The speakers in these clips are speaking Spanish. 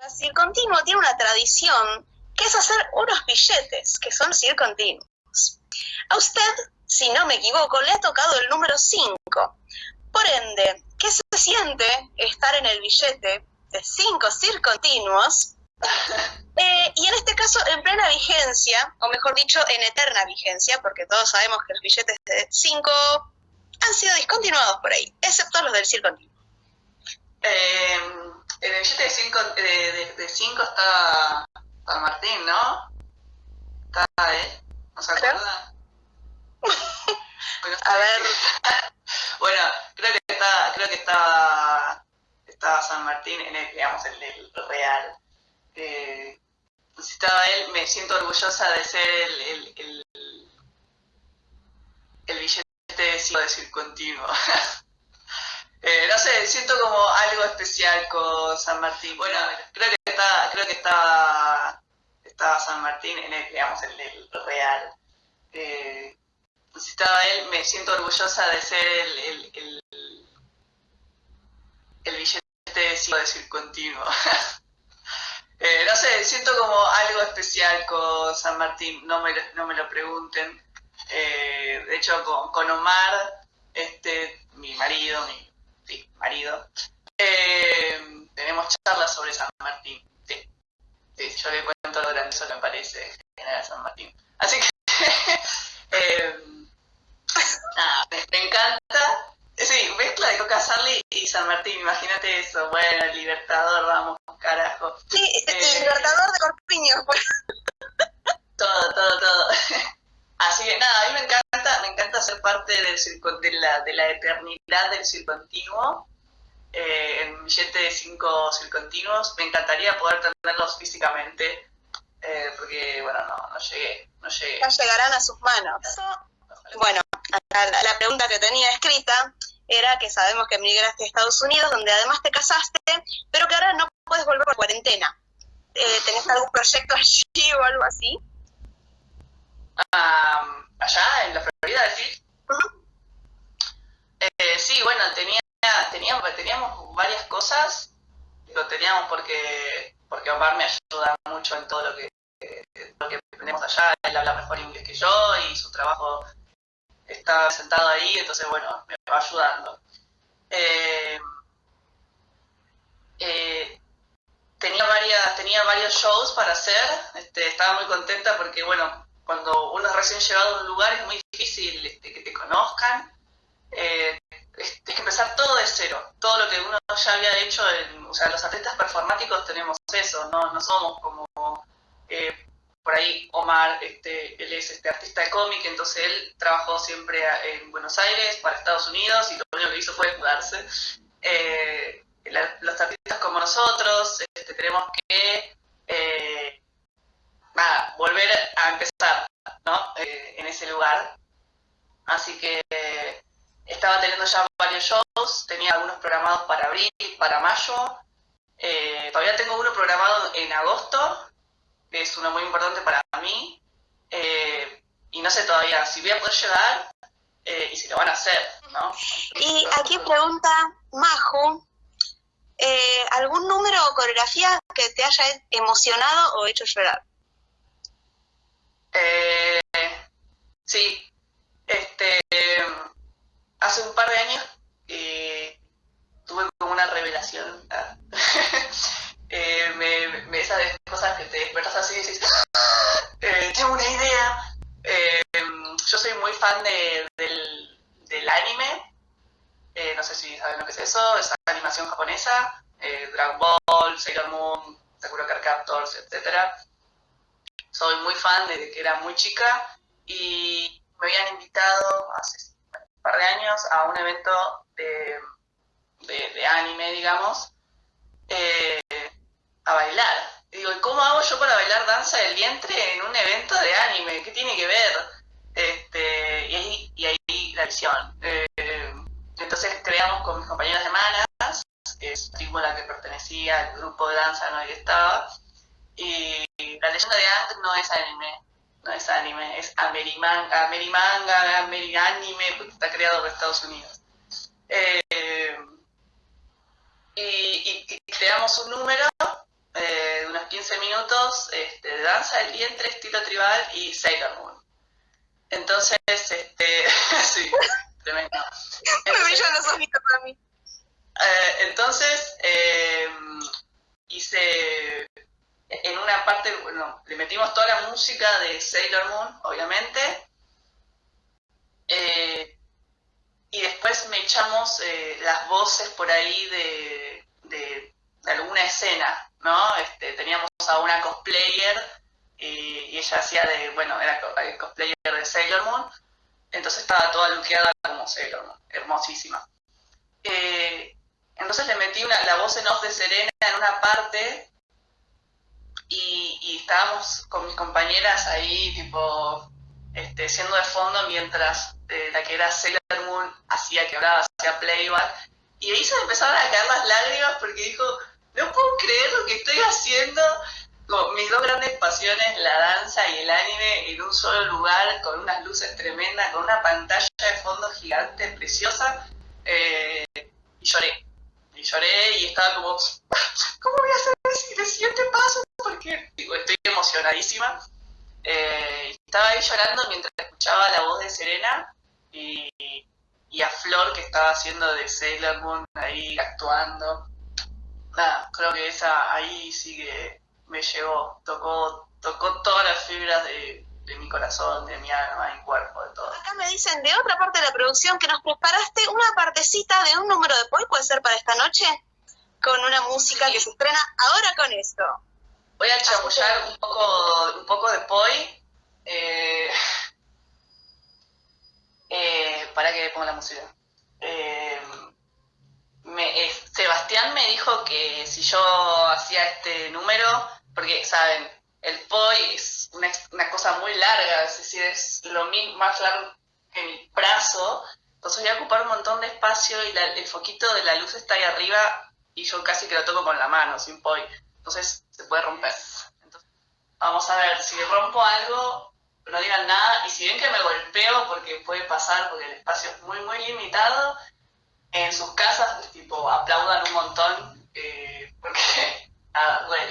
Brasil Continuo tiene una tradición que es hacer unos billetes que son circontinuos. A usted, si no me equivoco, le ha tocado el número 5. Por ende, ¿qué se siente estar en el billete de 5 circontinuos? Eh, y en este caso, en plena vigencia, o mejor dicho, en eterna vigencia, porque todos sabemos que los billetes de 5 han sido discontinuados por ahí, excepto los del circontinuo. Eh, en el billete de 5 de, de, cinco está San Martín, ¿no? Está, ¿eh? ¿No se acuerda? bueno, A ver. bueno, creo que está, creo que estaba, estaba San Martín en el, digamos, el del Real. Eh, si estaba él, me siento orgullosa de ser el, el, el, el billete de 5 de circontinuo. Eh, no sé, siento como algo especial con San Martín. Bueno, creo que está, creo que estaba, estaba San Martín en el, digamos, el del Real. Eh, si estaba él, me siento orgullosa de ser el, el, el, el billete de 5 de circontinuo. eh, no sé, siento como algo especial con San Martín, no me, no me lo pregunten. Eh, de hecho, con, con Omar, este, mi marido, mi marido, eh, tenemos charlas sobre San Martín. Sí, sí, yo le cuento lo grandioso que me parece General San Martín. Así que, eh, nada, me, me, encanta. Sí, mezcla de Coca Sarli y San Martín, imagínate eso. Bueno, el Libertador, vamos, carajo. Sí, eh, Libertador de Corpiño. Pues. Todo, todo, todo. Así que nada, a mí me encanta, me encanta ser parte del de, la, de la eternidad del circontinuo, eh, en billete de cinco circontinuos. Me encantaría poder tenerlos físicamente, eh, porque bueno, no, no llegué, no llegué. Ya llegarán a sus manos. Bueno, la, la pregunta que tenía escrita era que sabemos que emigraste a Estados Unidos, donde además te casaste, pero que ahora no puedes volver por cuarentena. Eh, ¿Tenés algún proyecto allí o algo así? Um, allá en la Florida, ¿decís? Uh -huh. eh, sí, bueno, tenía, teníamos, teníamos varias cosas, lo teníamos porque, porque Omar me ayuda mucho en todo lo que, lo que aprendemos allá, él habla mejor inglés que yo y su trabajo está sentado ahí, entonces bueno, me va ayudando. Eh, eh, tenía varias, tenía varios shows para hacer, este, estaba muy contenta porque bueno, cuando uno es recién llegado a un lugar es muy difícil este, que te conozcan. Eh, empezar todo de cero. Todo lo que uno ya había hecho, en, o sea, los atletas performáticos tenemos eso, no, somos como eh, por ahí Omar, este, él es este artista de cómic, entonces él trabajó siempre en Buenos Aires para Estados Unidos y lo único que hizo fue mudarse. Eh, los artistas como nosotros este, tenemos que eh, volver a empezar ¿no? En ese lugar. Así que estaba teniendo ya varios shows, tenía algunos programados para abril, para mayo. Eh, todavía tengo uno programado en agosto, que es uno muy importante para mí. Eh, y no sé todavía si voy a poder llegar y si lo van a hacer. ¿no? Y aquí pregunta Majo, ¿algún número o coreografía que te haya emocionado o hecho llorar? Eh, sí, este, hace un par de años eh, tuve como una revelación. eh, me, me, esas cosas que te despertas así y dices, eh, tengo una idea. Yo soy muy fan de, del, del anime. No sé si saben lo que es eso, es animación japonesa, Dragon Ball, Sailor Moon, Sakura Card Captors, etcétera soy muy fan desde que era muy chica y me habían invitado hace par de años a un evento de, de, anime, digamos, eh, a bailar. Y digo, ¿y cómo hago yo para bailar danza del vientre en un evento de anime? ¿Qué tiene que ver? Este, y, ahí, y ahí la visión. Eh, entonces creamos con mis compañeras de manas, que es la la que pertenecía, el grupo de danza en el estaba, y la leyenda de Ang no es anime, no es anime, es amerimanga, amerimanga, amerianime, porque está creado por Estados Unidos. Eh, y, creamos un número eh, 15 minutos este, de danza del vientre, estilo tribal y Sailor Moon. Entonces, este, sí, tremendo. Me los ojitos para mí. Eh, entonces, hice en una parte, bueno, le metimos toda la música de Sailor Moon, obviamente, eh, y después me echamos eh, las voces por ahí de, de, alguna escena, ¿no? Este, teníamos a una cosplayer y, ella hacía de, bueno, era cosplayer de Sailor Moon, entonces estaba toda luqueada como Sailor Moon, hermosísima. Eh, entonces le metí una, la voz en off de Serena en una parte y, estábamos con mis compañeras ahí, tipo, este, siendo de fondo mientras eh, la que era Sailor Moon hacía que hablaba, hacía playback. Y ahí se empezaron a caer las lágrimas porque dijo, no puedo creer lo que estoy haciendo. Como mis dos grandes pasiones, la danza y el anime, en un solo lugar, con unas luces tremendas, con una pantalla de fondo gigante, preciosa. Eh, y lloré y lloré y estaba como, ¿cómo voy a hacer el siguiente paso? Estoy emocionadísima. Eh, estaba ahí llorando mientras escuchaba la voz de Serena y, a Flor que estaba haciendo de Sailor Moon ahí actuando. Nada, creo que esa ahí sí que me llegó, tocó, tocó todas las fibras de, de mi corazón, de mi alma, mi cuerpo, de todo. Acá me dicen de otra parte de la producción que nos preparaste una partecita de un número de Poi, ¿puede ser para esta noche? Con una música que se estrena ahora con esto. Voy a chamullar un poco, un poco de Poi. Eh, eh, para que ponga la música. Eh, Sebastián me dijo que si yo hacía este número, porque, ¿saben? El POI es una, cosa muy larga, es decir, es lo mismo, más largo que mi brazo, entonces voy a ocupar un montón de espacio y el foquito de la luz está ahí arriba y yo casi que lo toco con la mano, sin POI, entonces se puede romper. Vamos a ver, si rompo algo, no digan nada, y si ven que me golpeo, porque puede pasar, porque el espacio es muy, muy limitado, en sus casas, tipo, aplaudan un montón, eh, porque nada, duele.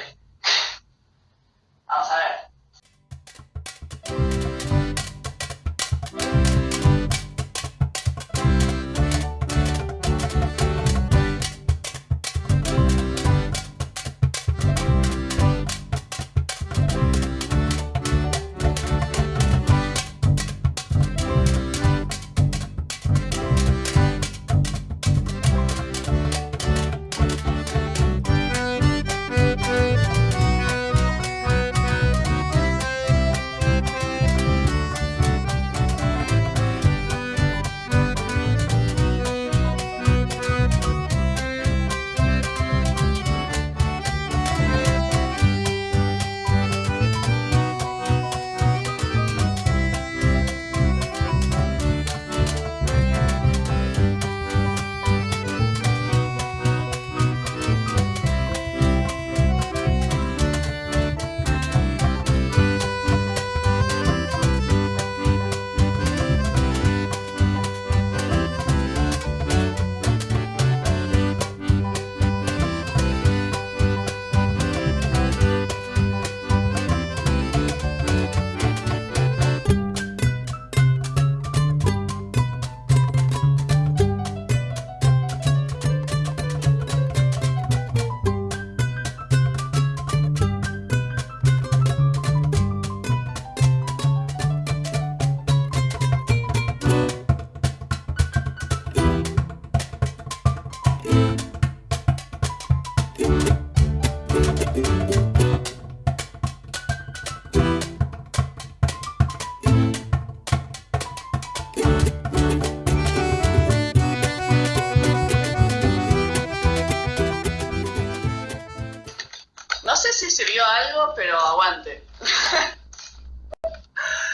Pero aguante.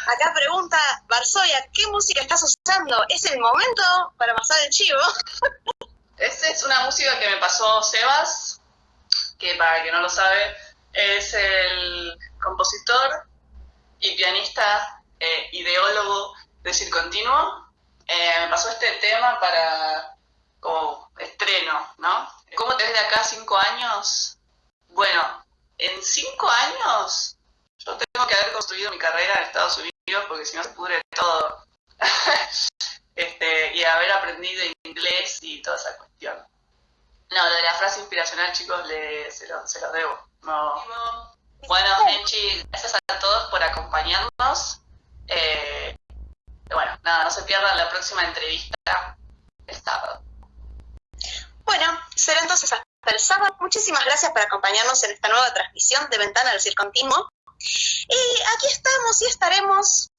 Acá pregunta Barzoya, ¿qué música estás usando? ¿Es el momento para pasar el chivo? Esta es una música que me pasó Sebas, que para que no lo sabe, es el compositor y pianista, eh, ideólogo de Circontinuo. Eh, me pasó este tema para como estreno, ¿no? ¿Cómo te ves de acá cinco años? Bueno, en cinco años yo tengo que haber construido mi carrera en Estados Unidos porque si no se pudre todo. este, y haber aprendido inglés y toda esa cuestión. No, lo de la frase inspiracional, chicos, le, se, lo, se lo debo. No. Bueno, Enchi, gracias a todos por acompañarnos. Eh, bueno, nada, no se pierdan la próxima entrevista el sábado. Bueno, será entonces hasta el sábado. Muchísimas gracias por acompañarnos en esta nueva transmisión de Ventana del Circontinuo. Y aquí estamos y estaremos.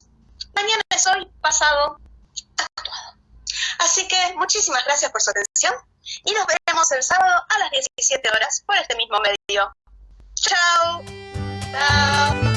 Mañana es hoy, pasado, actuado. Así que muchísimas gracias por su atención y nos veremos el sábado a las 17 horas por este mismo medio. Chao. Chao.